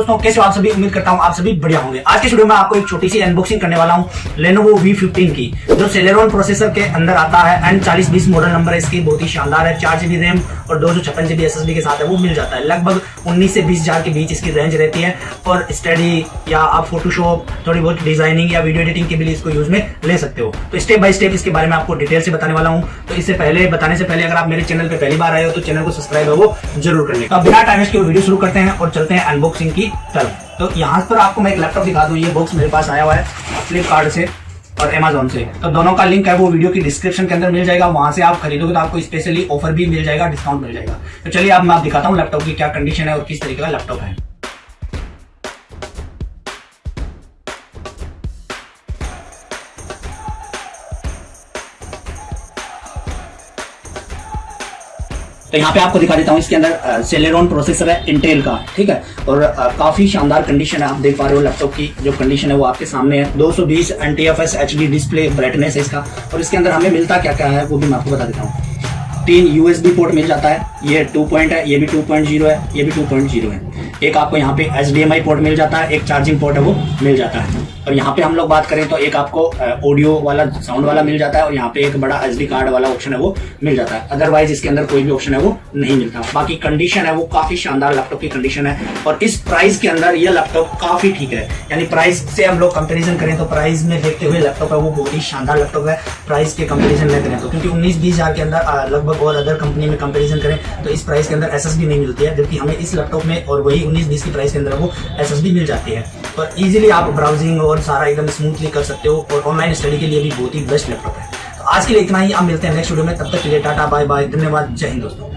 दोस्तों, कैसे आप सभी? उम्मीद करता हूँ आप सभी बढ़िया होंगे। आज के वीडियो में आपको एक छोटी सी अनबॉक्सिंग करने वाला हूँ लेनोवो V15 की। जो सेलेरॉन प्रोसेसर के अंदर आता है एंड चालीस बीस मॉडल नंबर है, इसकी बहुत ही शानदार है, चार जीबी रैम और दो सौ छप्पन जीबी एस एस के साथ है, वो मिल जाता है। लगभग उन्नीस से बीस हज़ार के बीच इसकी रेंज रहती है और स्टडी या आप फोटोशॉप थोड़ी बहुत डिज़ाइनिंग या वीडियो एडिटिंग के लिए इसको यूज़ में ले सकते हो। तो स्टेप बाय स्टेप इसके बारे में आपको डिटेल से बताने वाला हूँ। तो इससे पहले, बताने से पहले अगर आप मेरे चैनल पर पहली बार आए हो तो चैनल को सब्सक्राइब है वो ज़रूर कर लें बिना टाइम के वीडियो शुरू करते हैं और चलते हैं अनबॉक्सिंग की तरफ़ तो यहाँ पर आपको मैं एक लैपटॉप दिखा दूँ, ये बॉक्स मेरे पास आया हुआ है फ्लिपकार्ट से और अमेजोन से। तो दोनों का लिंक है, वो वीडियो की डिस्क्रिप्शन के अंदर मिल जाएगा, वहाँ से आप खरीदोगे तो आपको स्पेशली ऑफ़र भी मिल जाएगा डिस्काउंट मिल जाएगा। तो चलिए, अब मैं आप दिखाता हूँ लैपटॉप की क्या कंडीशन है और किस तरीके का लैपटॉप है। तो यहाँ पे आपको दिखा देता हूँ इसके अंदर सेलेरॉन प्रोसेसर है इंटेल का ठीक है? और आ, काफ़ी शानदार कंडीशन है आप देख पा रहे हो लैपटॉप की जो कंडीशन है वो आपके सामने है। 220 सौ बीस N T F S H D display brightness है इसका। और इसके अंदर हमें मिलता क्या क्या है वो भी मैं आपको बता देता हूँ। तीन यूएसबी पोर्ट मिल जाता है। ये टू पॉइंट है ये भी टू पॉइंट ज़ीरो है ये भी टू पॉइंट ज़ीरो है। एक आपको यहाँ पे H D M I port मिल जाता है एक चार्जिंग पोर्ट है वो मिल जाता है। और यहाँ पे हम लोग बात करें तो एक आपको ऑडियो वाला साउंड वाला मिल जाता है और यहाँ पे एक बड़ा एच कार्ड वाला ऑप्शन है वो मिल जाता है। अदरवाइज़ इसके अंदर कोई भी ऑप्शन है वो नहीं मिलता। बाकी कंडीशन है वो काफ़ी शानदार लैपटॉप की कंडीशन है और इस प्राइस के अंदर ये लैपटॉप काफ़ी ठीक है। यानी प्राइस से हम लोग कंपेरिजन करें तो प्राइस में देखते हुए लैपटॉप है वो बहुत ही शानदार लैपटॉप है प्राइस के कंपेरिजन में करें तो। क्योंकि उन्नीस बीस हज़ार के अंदर लगभग और अदर कंपनी में कंपेरिजन करें तो इस प्राइस के अंदर एसएसडी नहीं मिलती है, जबकि हमें इस लैपटॉप में और वही उन्नीस बीस की प्राइस के अंदर वो एसएसडी मिल जाती है। और इजीली आप ब्राउजिंग और सारा एकदम स्मूथली कर सकते हो और ऑनलाइन स्टडी के लिए भी बहुत ही बेस्ट लैपटॉप है। तो आज के लिए इतना ही आप मिलते हैं नेक्स्ट वीडियो में, तब तक के लिए टाटा बाय बाय धन्यवाद, जय हिंद दोस्तों।